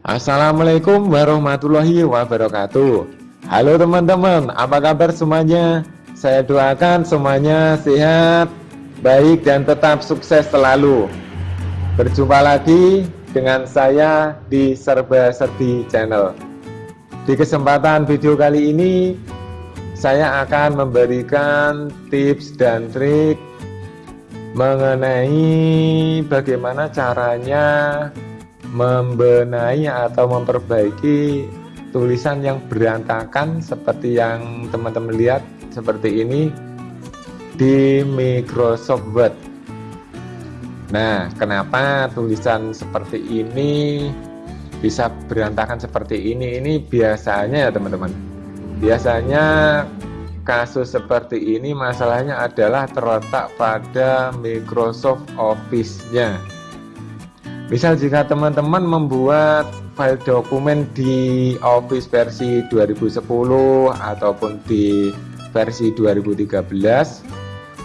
Assalamualaikum warahmatullahi wabarakatuh. Halo teman-teman, apa kabar semuanya? Saya doakan semuanya sehat, baik dan tetap sukses selalu. Berjumpa lagi dengan saya di Serba Serbi Channel. Di kesempatan video kali ini Saya akan memberikan tips dan trik mengenai bagaimana caranya membenahi atau memperbaiki tulisan yang berantakan seperti yang teman-teman lihat seperti ini di Microsoft Word. Nah kenapa tulisan seperti ini bisa berantakan seperti ini? Ini biasanya ya teman-teman. Biasanya kasus seperti ini masalahnya adalah terletak pada Microsoft Office-nya Misal jika teman-teman membuat file dokumen di Office versi 2010 ataupun di versi 2013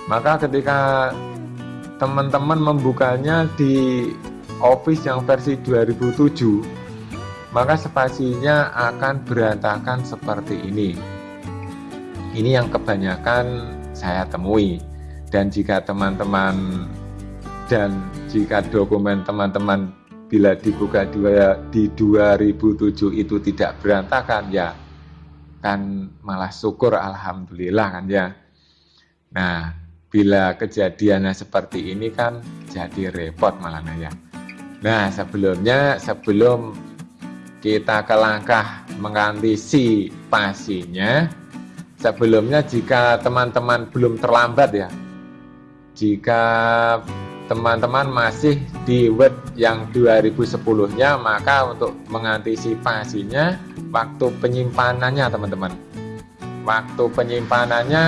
maka ketika teman-teman membukanya di Office yang versi 2007 maka spasinya akan berantakan seperti ini. Ini yang kebanyakan saya temui. Dan jika teman-teman dan jika dokumen teman-teman bila dibuka di 2007 itu tidak berantakan ya kan malah syukur Alhamdulillah kan ya. Nah bila kejadiannya seperti ini kan jadi repot malah ya. Nah sebelumnya sebelum kita ke langkah mengantisipasinya sebelumnya jika teman-teman belum terlambat ya jika teman-teman masih di Word yang 2010-nya, maka untuk mengantisipasinya waktu penyimpanannya teman-teman. Waktu penyimpanannya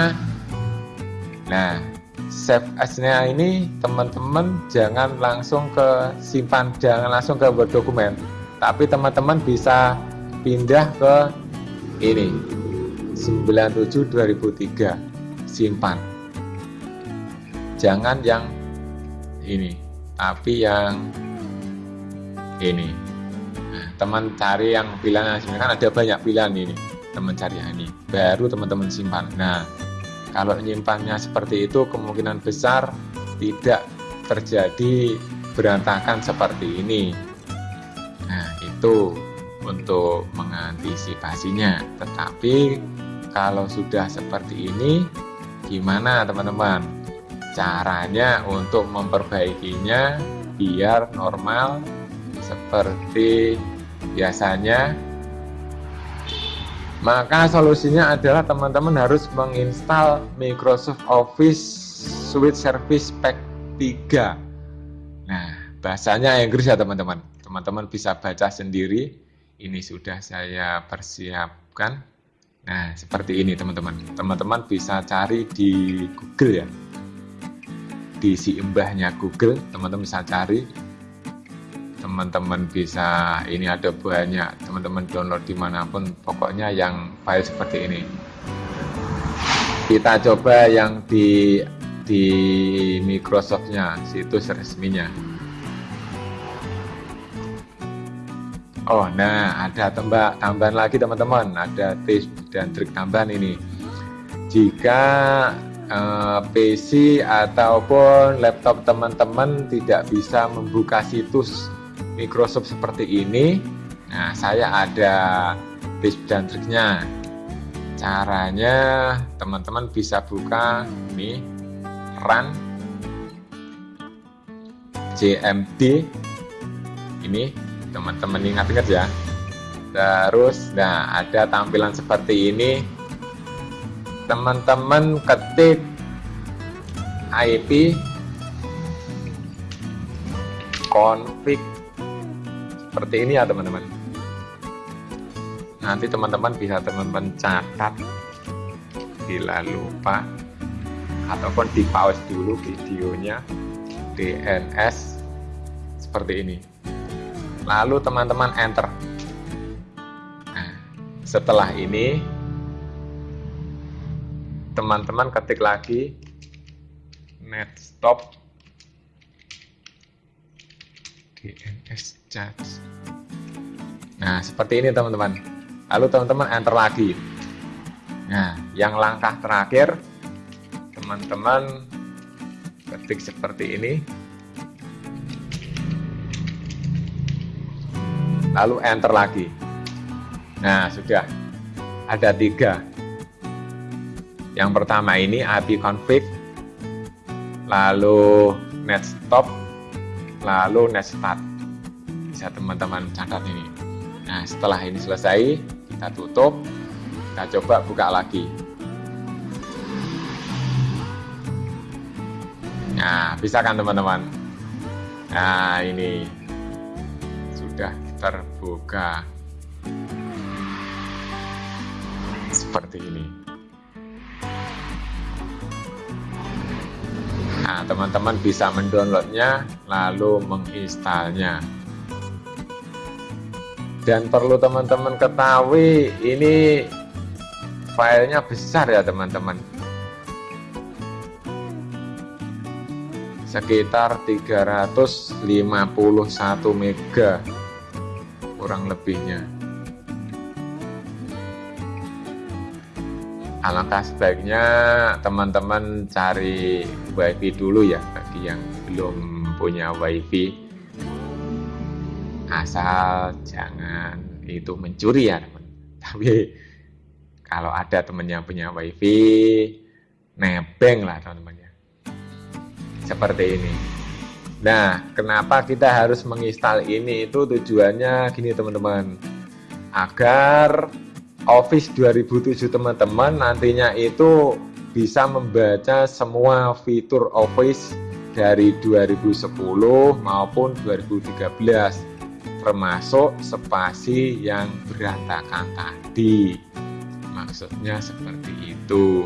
nah save as-nya ini teman-teman jangan langsung ke simpan, jangan langsung ke Word dokumen. Tapi teman-teman bisa pindah ke ini 97 2003 simpan. Jangan yang ini. Tapi yang ini. Nah, teman cari yang pilihan sebenarnya kan ada banyak pilihan ini. Teman cari yang ini. Baru teman-teman simpan. Nah kalau nyimpannya seperti itu kemungkinan besar tidak terjadi berantakan seperti ini. Nah itu untuk mengantisipasinya. Tetapi kalau sudah seperti ini gimana teman-teman caranya untuk memperbaikinya biar normal seperti biasanya. Maka solusinya adalah teman-teman harus menginstal Microsoft Office Suite Service Pack 3 nah bahasanya Inggris ya teman-teman. Teman-teman bisa baca sendiri. Ini sudah saya persiapkan. Nah seperti ini teman-teman. Teman-teman bisa cari di Google ya di si embahnya Google teman-teman bisa cari. Teman-teman bisa ini ada banyak teman-teman download di mana pun pokoknya yang file seperti ini. Kita coba yang di di Microsoftnya situs resminya. Oh nah ada tembak tambahan lagi teman-teman. Ada tips dan trik tambahan ini. Jika eh, PC ataupun laptop teman-teman tidak bisa membuka situs Microsoft seperti ini. Nah saya ada tips dan triknya. Caranya teman-teman bisa buka ini run JMD ini teman-teman ingat-ingat ya. Terus nah ada tampilan seperti ini teman-teman ketik IP config seperti ini ya teman-teman. Nanti teman-teman bisa teman-teman catat bila lupa ataupun di pause dulu videonya DNS seperti ini. Lalu teman-teman enter. Nah, setelah ini teman-teman ketik lagi. Net stop. DNS charge. Nah seperti ini teman-teman. Lalu teman-teman enter lagi. Nah yang langkah terakhir teman-teman ketik seperti ini. Lalu enter lagi. Nah sudah. Ada tiga yang pertama ini API config lalu net stop lalu net start. Bisa teman-teman catat ini. Nah setelah ini selesai kita tutup. Kita coba buka lagi. Nah bisa kan teman-teman? Nah ini sudah terbuka. Seperti ini nah teman-teman bisa mendownloadnya lalu menginstalnya. Dan perlu teman-teman ketahui ini filenya besar ya teman-teman. Sekitar 351 mega kurang lebihnya alangkah sebaiknya teman-teman cari wifi dulu ya bagi yang belum punya wifi asal jangan itu mencuri ya teman. Tapi kalau ada teman yang punya wifi nebeng lah teman-teman ya. Seperti ini. Nah kenapa kita harus menginstal ini? Itu tujuannya gini teman-teman. Agar Office 2007 teman-teman nantinya itu bisa membaca semua fitur Office dari 2010 maupun 2013 termasuk spasi yang berantakan tadi. Maksudnya seperti itu.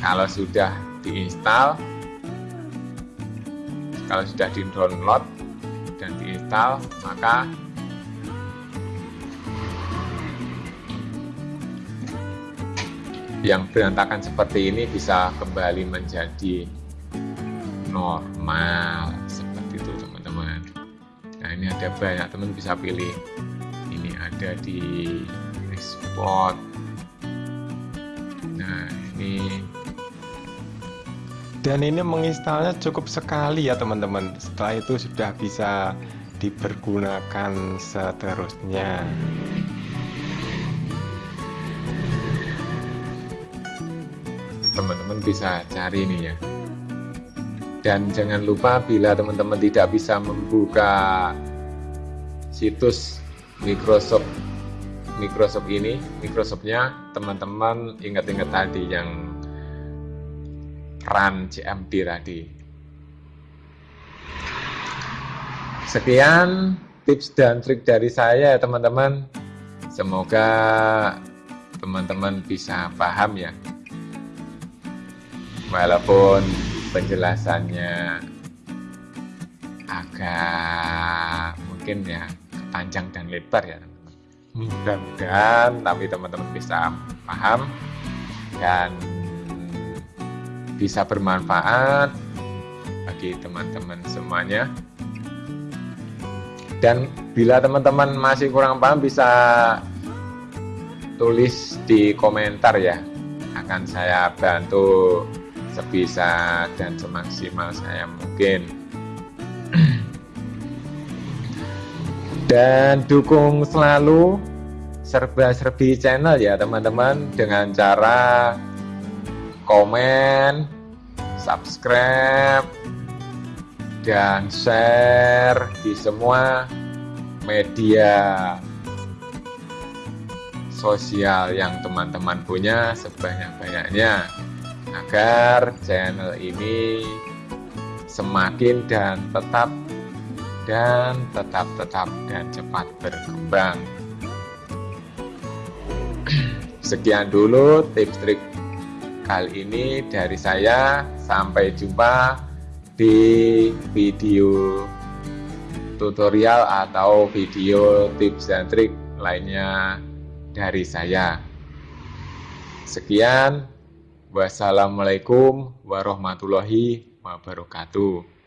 Kalau sudah diinstal kalau sudah di download dan diinstal maka yang berantakan seperti ini bisa kembali menjadi normal seperti itu teman-teman. Nah ini ada banyak teman bisa pilih. Ini ada di export. Nah ini dan ini menginstalnya cukup sekali ya teman-teman. Setelah itu sudah bisa dipergunakan seterusnya teman-teman bisa cari ini ya dan jangan lupa bila teman-teman tidak bisa membuka situs Microsoft Microsoft ini Microsoftnya teman-teman ingat-ingat tadi yang run CMD tadi. Sekian tips dan trik dari saya ya teman-teman. Semoga teman-teman bisa paham ya. Walaupun penjelasannya agak mungkin ya panjang dan lebar ya teman-teman. Mudah-mudahan tapi teman-teman bisa paham dan bisa bermanfaat bagi teman-teman semuanya. Dan bila teman-teman masih kurang paham bisa tulis di komentar ya. Akan saya bantu sebisa dan semaksimal saya mungkin. Dan dukung selalu serba-serbi channel ya teman-teman dengan cara komen, subscribe, dan share di semua media sosial yang teman-teman punya sebanyak-banyaknya agar channel ini semakin dan tetap dan tetap tetap dan cepat berkembang. Sekian dulu tips trik kali ini dari saya. Sampai jumpa di video tutorial atau video tips dan trik lainnya dari saya. Sekian wassalamualaikum warahmatullahi wabarakatuh